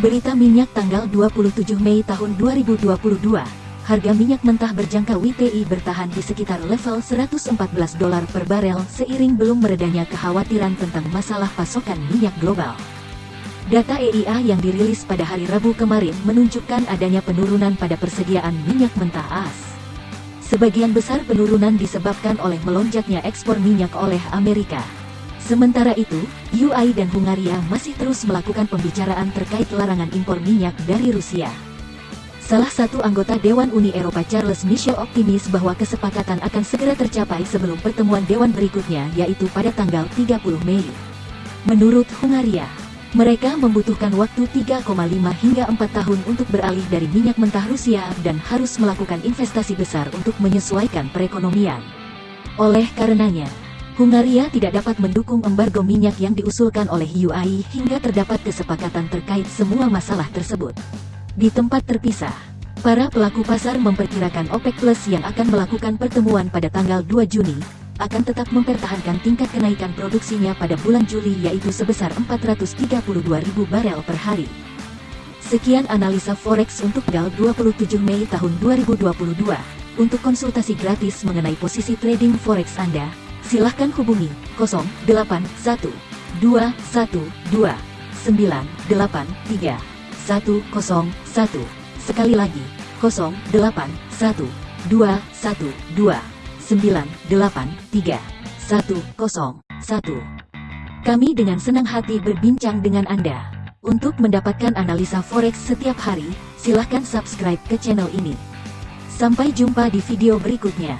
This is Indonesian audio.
Berita minyak tanggal 27 Mei tahun 2022. Harga minyak mentah berjangka WTI bertahan di sekitar level 114 dolar per barel seiring belum meredanya kekhawatiran tentang masalah pasokan minyak global. Data EIA yang dirilis pada hari Rabu kemarin menunjukkan adanya penurunan pada persediaan minyak mentah AS. Sebagian besar penurunan disebabkan oleh melonjaknya ekspor minyak oleh Amerika. Sementara itu, UI dan Hungaria masih terus melakukan pembicaraan terkait larangan impor minyak dari Rusia. Salah satu anggota Dewan Uni Eropa Charles Michel optimis bahwa kesepakatan akan segera tercapai sebelum pertemuan Dewan berikutnya yaitu pada tanggal 30 Mei. Menurut Hungaria, mereka membutuhkan waktu 3,5 hingga 4 tahun untuk beralih dari minyak mentah Rusia dan harus melakukan investasi besar untuk menyesuaikan perekonomian. Oleh karenanya, Hungaria tidak dapat mendukung embargo minyak yang diusulkan oleh UI hingga terdapat kesepakatan terkait semua masalah tersebut. Di tempat terpisah, para pelaku pasar memperkirakan OPEC Plus yang akan melakukan pertemuan pada tanggal 2 Juni, akan tetap mempertahankan tingkat kenaikan produksinya pada bulan Juli yaitu sebesar 432 ribu barel per hari. Sekian analisa forex untuk tanggal 27 Mei tahun 2022. Untuk konsultasi gratis mengenai posisi trading forex Anda, silahkan hubungi 081 212 983 101. Sekali lagi, 081 212 983 101. Kami dengan senang hati berbincang dengan Anda. Untuk mendapatkan analisa forex setiap hari, silahkan subscribe ke channel ini. Sampai jumpa di video berikutnya.